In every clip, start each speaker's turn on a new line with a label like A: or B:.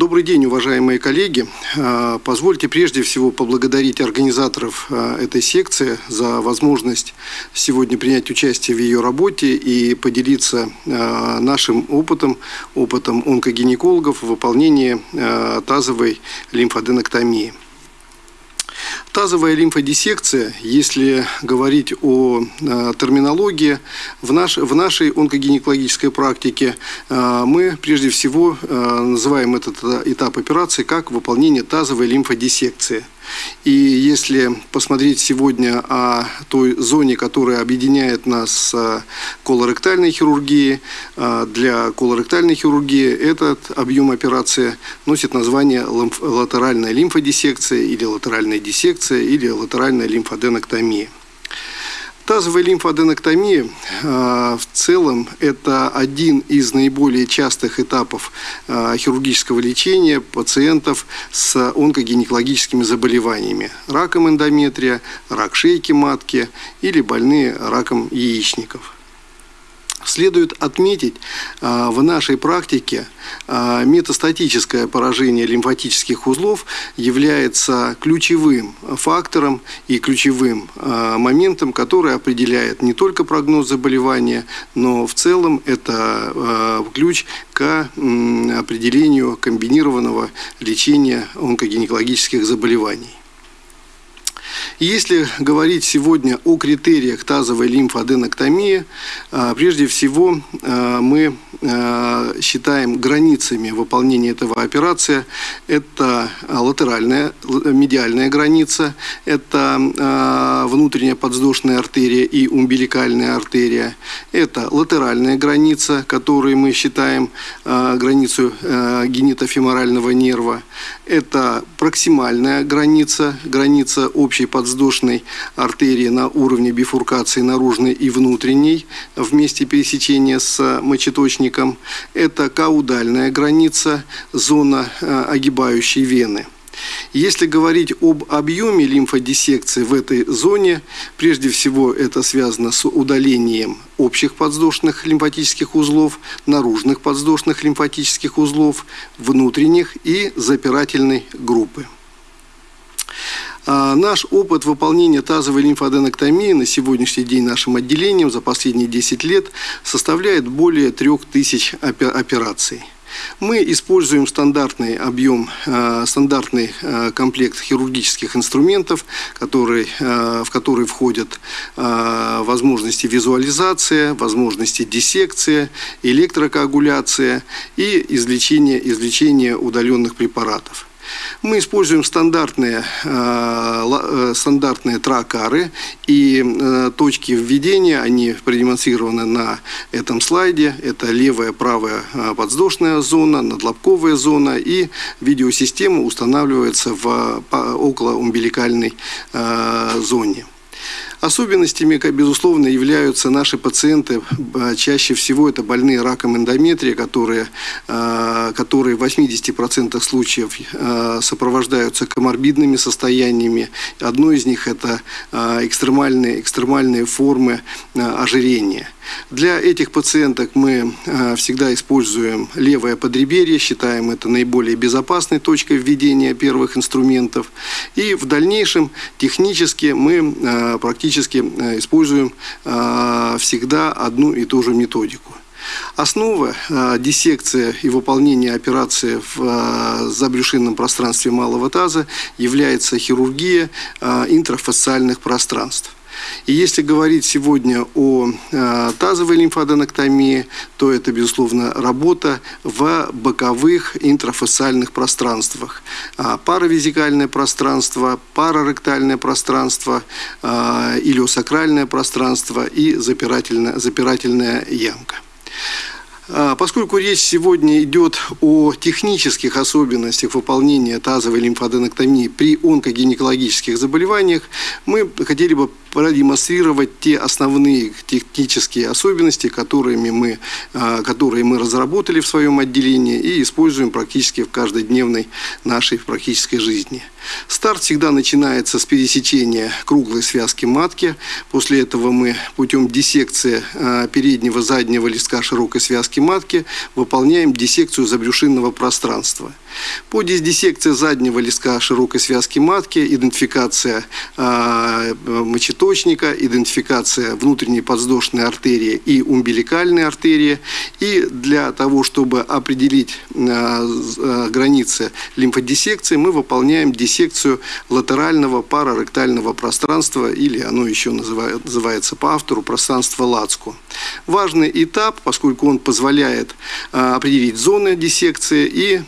A: Добрый день, уважаемые коллеги. А, позвольте прежде всего поблагодарить организаторов а, этой секции за возможность сегодня принять участие в ее работе и поделиться а, нашим опытом, опытом онкогинекологов в выполнении тазовой лимфоденоктомии. Тазовая лимфодиссекция, если говорить о э, терминологии, в, наш, в нашей онкогинекологической практике э, мы прежде всего э, называем этот этап операции как выполнение тазовой лимфодиссекции. И если посмотреть сегодня о той зоне, которая объединяет нас с колоректальной хирургией, для колоректальной хирургии этот объем операции носит название латеральная лимфодиссекция или латеральная диссекция или латеральная лимфоденоктомия. Тазовая лимфоденоктомия в целом это один из наиболее частых этапов хирургического лечения пациентов с онкогинекологическими заболеваниями. Раком эндометрия, рак шейки матки или больные раком яичников. Следует отметить, а, в нашей практике а, метастатическое поражение лимфатических узлов является ключевым фактором и ключевым а, моментом, который определяет не только прогноз заболевания, но в целом это ключ к определению комбинированного лечения онкогинекологических заболеваний. Если говорить сегодня о критериях тазовой лимфоаденоктомии, а, прежде всего а, мы а, считаем границами выполнения этого операции. Это латеральная, медиальная граница, это внутренняя подвздошная артерия и умбиликальная артерия, это латеральная граница, которую мы считаем границу генитофеморального нерва, это проксимальная граница, граница общей подвздошной артерии на уровне бифуркации наружной и внутренней в месте пересечения с мочеточником. Это каудальная граница, зона э, огибающей вены. Если говорить об объеме лимфодиссекции в этой зоне, прежде всего это связано с удалением общих подвздошных лимфатических узлов, наружных подвздошных лимфатических узлов, внутренних и запирательной группы. А, наш опыт выполнения тазовой лимфоденоктомии на сегодняшний день нашим отделением за последние 10 лет составляет более 3000 операций. Мы используем стандартный объем, э, стандартный э, комплект хирургических инструментов, который, э, в который входят возможности визуализации, возможности диссекции, электрокоагуляция и извлечение, извлечение удаленных препаратов. Мы используем стандартные, э, э, стандартные тракары и э, точки введения, они продемонстрированы на этом слайде. Это левая, правая подвздошная зона, надлобковая зона и видеосистема устанавливается в около умбиликальной зоне. Особенностями, безусловно, являются наши пациенты. Чаще всего это больные раком эндометрия, которые, а, которые в 80% случаев а, сопровождаются коморбидными состояниями. Одно из них – это а, экстремальные, экстремальные формы ожирения. Для этих пациенток мы всегда используем левое подреберье, считаем это наиболее безопасной точкой введения первых инструментов. И в дальнейшем технически мы практически практически э, используем э, всегда одну и ту же методику. Основа э, диссекции и выполнения операции в забрюшинном пространстве малого таза является хирургия интрафасциальных пространств. И если говорить сегодня о э, тазовой лимфоденоктомии, то это, безусловно, работа в боковых интрафасциальных пространствах. А, паравизикальное пространство, параректальное пространство, э, илиосакральное пространство и запирательная, запирательная ямка. А, поскольку речь сегодня идет о технических особенностях выполнения тазовой лимфоденоктомии при онкогинекологических заболеваниях, мы хотели бы продемонстрировать те основные технические особенности, которыми мы, а, которые мы разработали в своем отделении и используем практически в каждодневной нашей практической жизни. Старт всегда начинается с пересечения круглой связки матки. После этого мы путем диссекции а, переднего заднего листка широкой связки матки выполняем диссекцию забрюшинного пространства – По диссекции заднего листка широкой связки матки, идентификация э, мочеточника, идентификация внутренней подвздошной артерии и умбиликальной артерии. И для того, чтобы определить э, границы лимфодиссекции, мы выполняем диссекцию латерального параректального пространства, или оно еще называется по автору пространство Лацку. Важный этап, поскольку он позволяет определить зоны диссекции и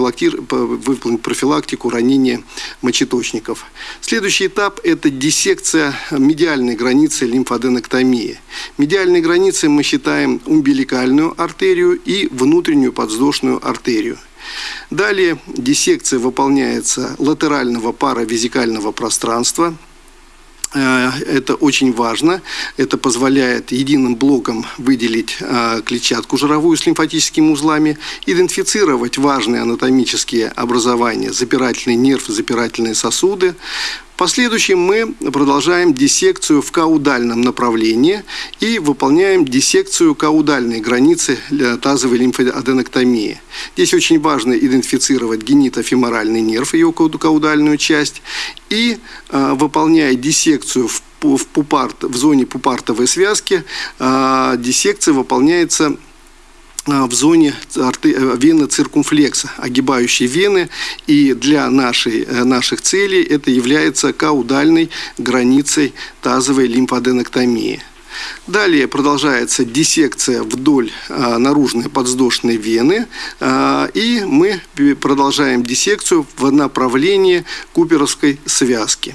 A: выполнить профилактику ранения мочеточников. Следующий этап – это диссекция медиальной границы лимфоденоктомии. Медиальной границей мы считаем умбиликальную артерию и внутреннюю подвздошную артерию. Далее диссекция выполняется латерального паравизикального пространства – это очень важно. Это позволяет единым блоком выделить э, клетчатку жировую с лимфатическими узлами, идентифицировать важные анатомические образования, запирательный нерв, запирательные сосуды, последующем мы продолжаем диссекцию в каудальном направлении и выполняем диссекцию каудальной границы тазовой лимфоаденоктомии. Здесь очень важно идентифицировать генитофеморальный нерв, ее каудальную часть, и э, выполняя диссекцию в пупарт, в зоне пупартовой связки э, диссекция выполняется а, в зоне э, вены циркумфлекса, огибающей вены, и для нашей, э, наших целей это является каудальной границей тазовой лимфоденоктомии. Далее продолжается диссекция вдоль а, наружной подвздошной вены, а, и мы продолжаем диссекцию в направлении куперовской связки.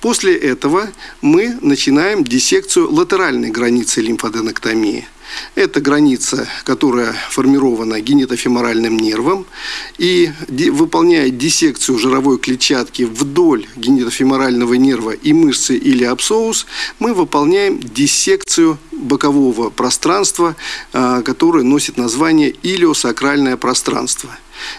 A: После этого мы начинаем диссекцию латеральной границы лимфоденоктомии. Это граница, которая формирована генитофеморальным нервом. И выполняя диссекцию жировой клетчатки вдоль генитофеморального нерва и мышцы или абсоус, мы выполняем диссекцию бокового пространства, а, которое носит название илиосакральное пространство.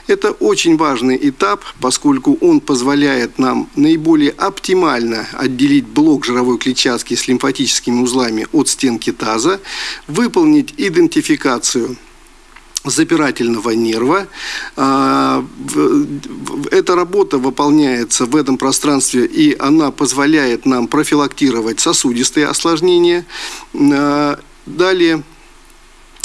A: Это очень важный этап, поскольку он позволяет нам наиболее оптимально отделить блок жировой клетчатки с лимфатическими узлами от стенки таза, выполнить идентификацию запирательного нерва. А, эта работа выполняется в этом пространстве, и она позволяет нам профилактировать сосудистые осложнения. А, далее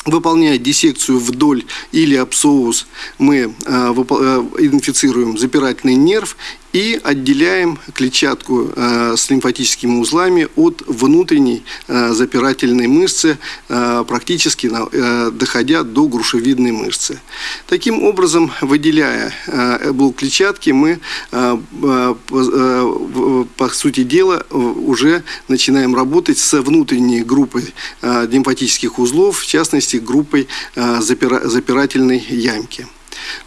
A: Выполняя диссекцию вдоль или абсоус, мы э, э, идентифицируем запирательный нерв и отделяем клетчатку э, с лимфатическими узлами от внутренней э, запирательной мышцы, э, практически доходя до грушевидной мышцы. Таким образом, выделяя блок клетчатки, мы, по сути дела, уже начинаем работать с внутренней группой лимфатических узлов, в частности, группой запирательной ямки.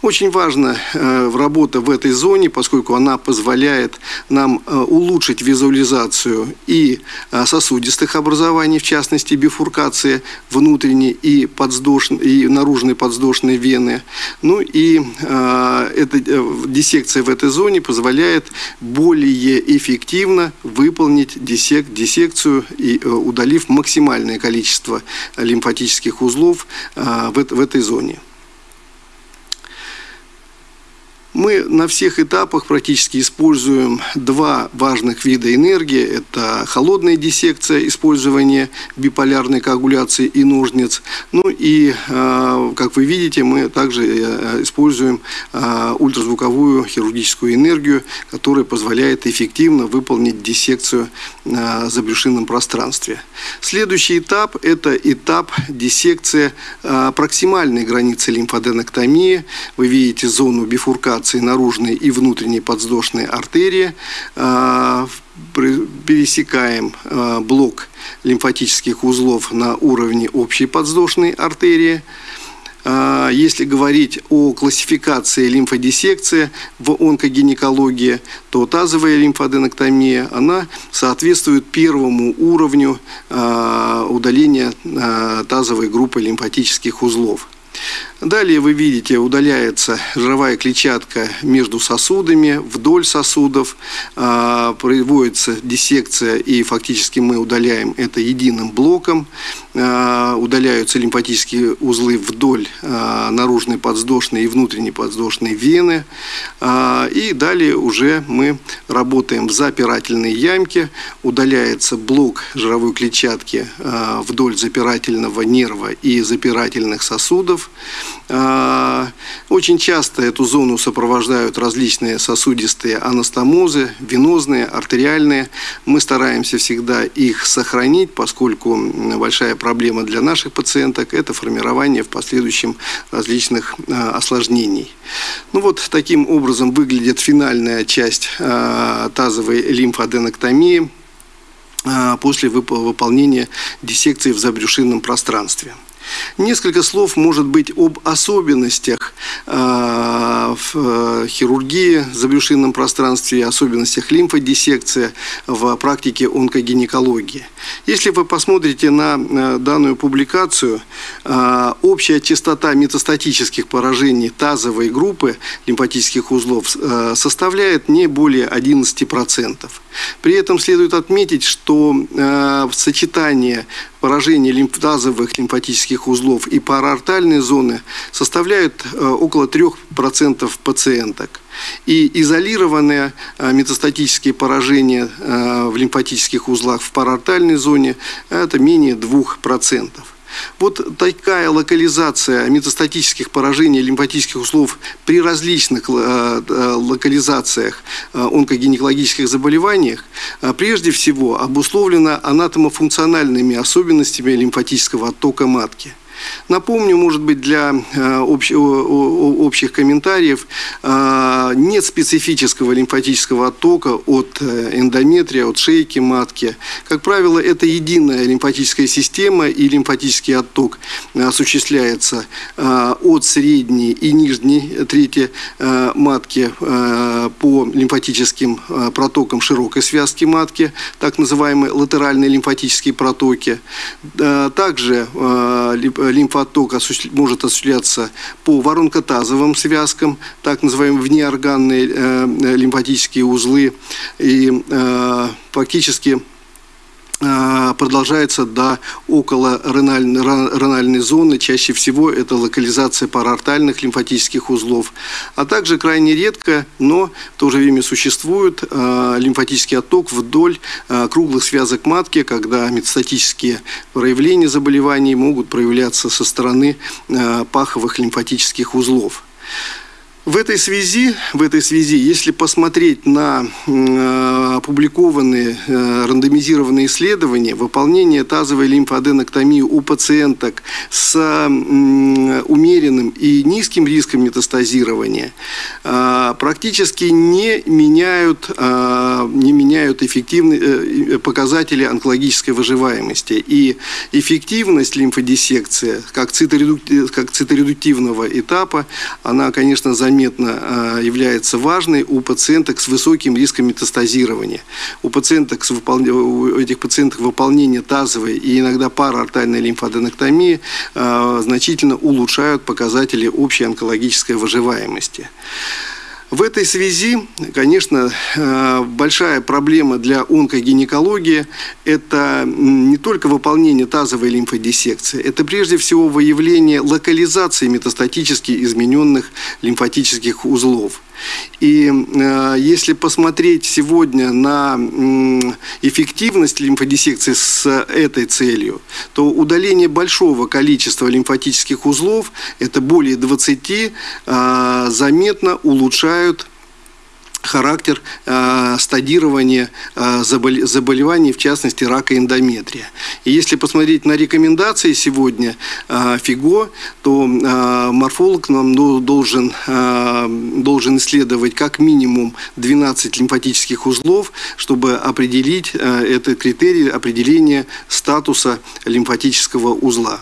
A: Очень важна э, работа в этой зоне, поскольку она позволяет нам э, улучшить визуализацию и э, сосудистых образований, в частности бифуркации внутренней и, подвздошной, и наружной подвздошной вены. Ну и эта диссекция в этой зоне позволяет более эффективно выполнить диссек, диссекцию, и, удалив максимальное количество лимфатических узлов в этой зоне. Мы на всех этапах практически используем два важных вида энергии. Это холодная диссекция, использование биполярной коагуляции и ножниц. Ну и, а, как вы видите, мы также э, используем а, ультразвуковую хирургическую энергию, которая позволяет эффективно выполнить диссекцию на забрюшинном пространстве. Следующий этап – это этап диссекции проксимальной границы лимфоденоктомии. Вы видите зону бифуркации коагуляции наружной и внутренней подвздошной артерии, а, пересекаем а, блок лимфатических узлов на уровне общей подвздошной артерии. А, если говорить о классификации лимфодиссекции в онкогинекологии, то тазовая лимфоденоктомия, она соответствует первому уровню удаления тазовой группы лимфатических узлов. Далее вы видите, удаляется жировая клетчатка между сосудами, вдоль сосудов, а, производится диссекция и фактически мы удаляем это единым блоком, а, удаляются лимфатические узлы вдоль а, наружной подвздошной и внутренней подвздошной вены, и далее уже мы работаем в запирательной ямке, удаляется блок жировой клетчатки вдоль запирательного нерва и запирательных сосудов, очень часто эту зону сопровождают различные сосудистые анастомозы, венозные, артериальные. Мы стараемся всегда их сохранить, поскольку большая проблема для наших пациенток – это формирование в последующем различных а, осложнений. Ну вот таким образом выглядит финальная часть а, тазовой лимфоаденоктомии после выполнения диссекции в забрюшинном пространстве. Несколько слов, может быть, об особенностях э, в э, хирургии в забрюшинном пространстве особенностях лимфодиссекции в практике онкогинекологии. Если вы посмотрите на э, данную публикацию, общая частота метастатических поражений тазовой группы лимфатических узлов составляет не более 11%. При этом следует отметить, что сочетание поражения лимфазовых лимфатических узлов и параортальной зоны составляют э, около 3% пациенток. И изолированные э, метастатические поражения э, в лимфатических узлах в параортальной зоне – это менее 2%. Вот такая локализация метастатических поражений лимфатических узлов при различных э, э, локализациях э, онкогинекологических заболеваниях прежде всего обусловлена анатомофункциональными особенностями лимфатического оттока матки. Напомню, может быть, для э, общих комментариев, э, нет специфического лимфатического оттока от э, эндометрия, от шейки матки. Как правило, это единая лимфатическая система, и лимфатический отток осуществляется от средней и нижней трети матки по лимфатическим протокам широкой связки матки, так называемые латеральные лимфатические протоки. Также лимфоток может осуществляться по воронкотазовым связкам, так называемые внеорганные э, лимфатические узлы. И э, фактически продолжается до около ренальной зоны. Чаще всего это локализация параортальных лимфатических узлов. А также крайне редко, но в то же время существует э, лимфатический отток вдоль э, круглых связок матки, когда метастатические проявления заболеваний могут проявляться со стороны паховых лимфатических узлов. В этой связи, в этой связи, если посмотреть на э, опубликованные э, рандомизированные исследования, выполнение тазовой лимфоаденоктомии у пациенток с э, умеренным и низким риском метастазирования э, практически не меняют, э, не меняют эффективные э, показатели онкологической выживаемости. И эффективность лимфодиссекции, как, циторедук, как циторедуктивного этапа, она, конечно, заметна заметно а, является важной у пациенток с высоким риском метастазирования. У пациенток с выпол... у этих пациентов выполнение тазовой и иногда параортальной лимфоденоктомии а, значительно улучшают показатели общей онкологической выживаемости. В этой связи, конечно, э, большая проблема для онкогинекологии – это не только выполнение тазовой лимфодиссекции, это прежде всего выявление локализации метастатически измененных лимфатических узлов. И э, если посмотреть сегодня на э, эффективность лимфодиссекции с этой целью, то удаление большого количества лимфатических узлов, это более 20, э, заметно улучшают характер э, стадирования э, заболеваний, в частности рака эндометрия. И если посмотреть на рекомендации сегодня э, ФИГО, то э, морфолог нам должен, э, должен исследовать как минимум 12 лимфатических узлов, чтобы определить э, этот критерий определения статуса лимфатического узла.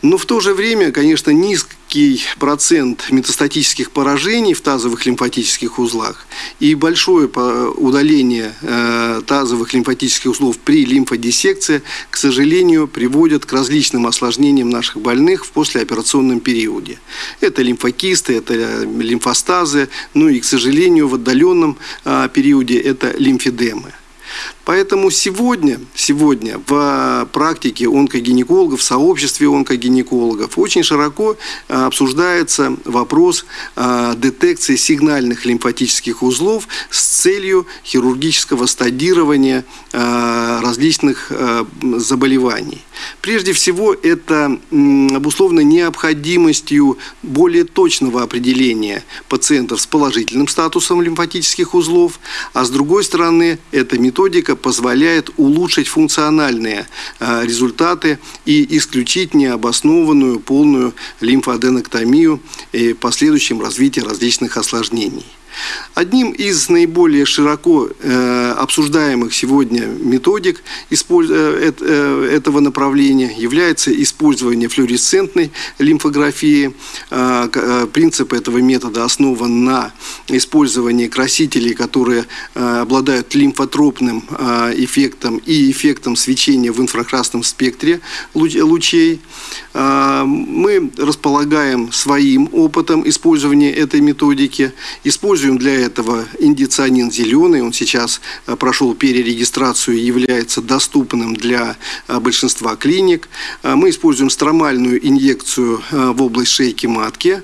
A: Но в то же время, конечно, низкий процент метастатических поражений в тазовых лимфатических узлах и большое удаление э, тазовых лимфатических узлов при лимфодиссекции, к сожалению, приводят к различным осложнениям наших больных в послеоперационном периоде. Это лимфокисты, это лимфостазы, ну и, к сожалению, в отдаленном э, периоде это лимфедемы. Поэтому сегодня, сегодня в практике онкогинекологов, в сообществе онкогинекологов очень широко а, обсуждается вопрос а, детекции сигнальных лимфатических узлов с целью хирургического стадирования а, различных заболеваний. Прежде всего, это обусловлено необходимостью более точного определения пациентов с положительным статусом лимфатических узлов, а с другой стороны, эта методика позволяет улучшить функциональные а, результаты и исключить необоснованную полную лимфоаденоктомию и последующем развитии различных осложнений. Одним из наиболее широко э, обсуждаемых сегодня методик э, э, этого направления является использование флуоресцентной лимфографии. Принцип этого метода основан на использовании красителей, которые обладают лимфотропным эффектом и эффектом свечения в инфракрасном спектре лучей. Мы располагаем своим опытом использования этой методики, используем Используем для этого индицианин зеленый. Он сейчас э, прошел перерегистрацию и является доступным для э, большинства клиник. Э, мы используем стромальную инъекцию в область шейки матки.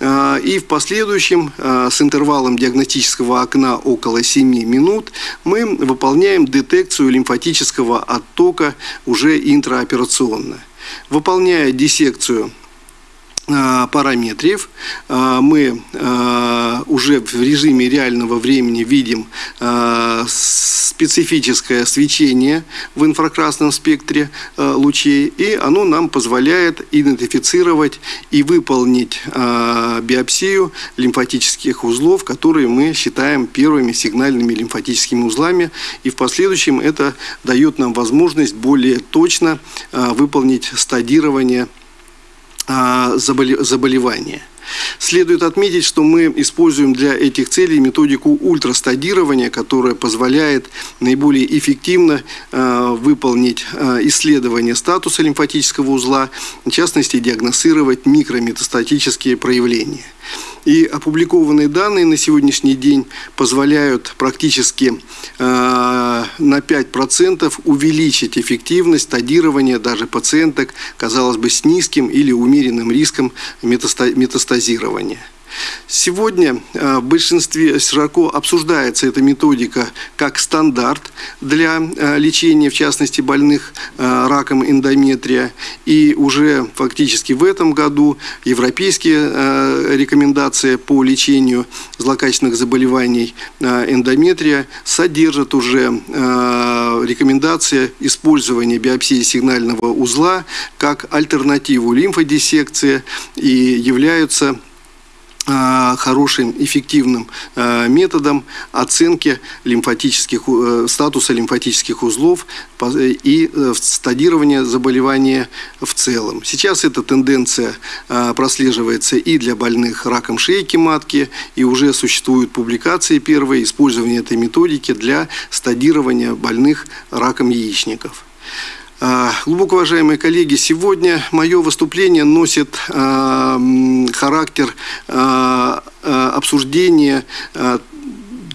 A: И в последующем с интервалом диагностического окна около 7 минут мы выполняем детекцию лимфатического оттока уже интраоперационно. Выполняя диссекцию параметров. Э, мы э, уже в режиме реального времени видим специфическое свечение в инфракрасном спектре лучей, и оно нам позволяет идентифицировать и выполнить биопсию лимфатических узлов, которые мы считаем первыми сигнальными лимфатическими узлами, и в последующем это дает нам возможность более точно выполнить стадирование заболевания. Следует отметить, что мы используем для этих целей методику ультрастадирования, которая позволяет наиболее эффективно э, выполнить э, исследование статуса лимфатического узла, в частности диагностировать микрометастатические проявления. И опубликованные данные на сегодняшний день позволяют практически э, на 5% увеличить эффективность стадирования даже пациенток, казалось бы, с низким или умеренным риском метастазирования. Сегодня э, в большинстве широко обсуждается эта методика как стандарт для э, лечения, в частности, больных э, раком эндометрия. И уже фактически в этом году европейские рекомендации по лечению злокачественных заболеваний эндометрия содержат уже рекомендации использования биопсии сигнального узла как альтернативу лимфодиссекции и являются хорошим, эффективным э, методом оценки лимфатических, э, статуса лимфатических узлов и стадирования заболевания в целом. Сейчас эта тенденция прослеживается и для больных раком шейки матки, и уже существуют публикации первые использования этой методики для стадирования больных раком яичников. А, глубоко уважаемые коллеги, сегодня мое выступление носит а, характер а, обсуждения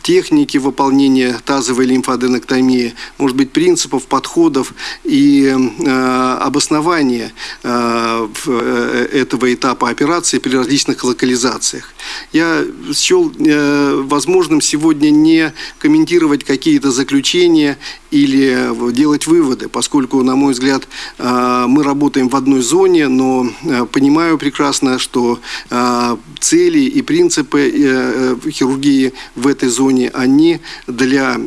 A: техники выполнения тазовой лимфоаденоктомии, может быть, принципов, подходов и э, обоснования э, этого этапа операции при различных локализациях. Я счел э, возможным сегодня не комментировать какие-то заключения или делать выводы, поскольку, на мой взгляд, э, мы работаем в одной зоне, но э, понимаю прекрасно, что э, цели и принципы хирургии в этой зоне, они для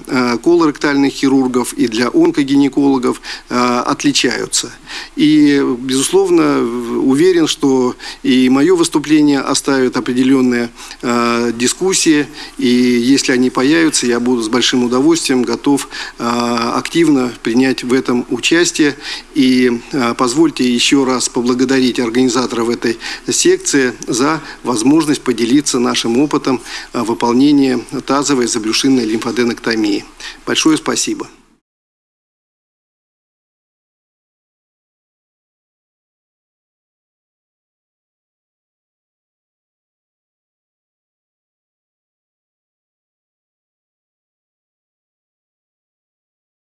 A: колоректальных хирургов и для онкогинекологов отличаются. И, безусловно, уверен, что и мое выступление оставит определенные э, дискуссии, и если они появятся, я буду с большим удовольствием готов э, активно принять в этом участие. И э, позвольте еще раз поблагодарить организаторов этой секции за возможность поделиться нашим опытом э, выполнения тазовой заблюшинной лимфоденоктомии. Большое спасибо.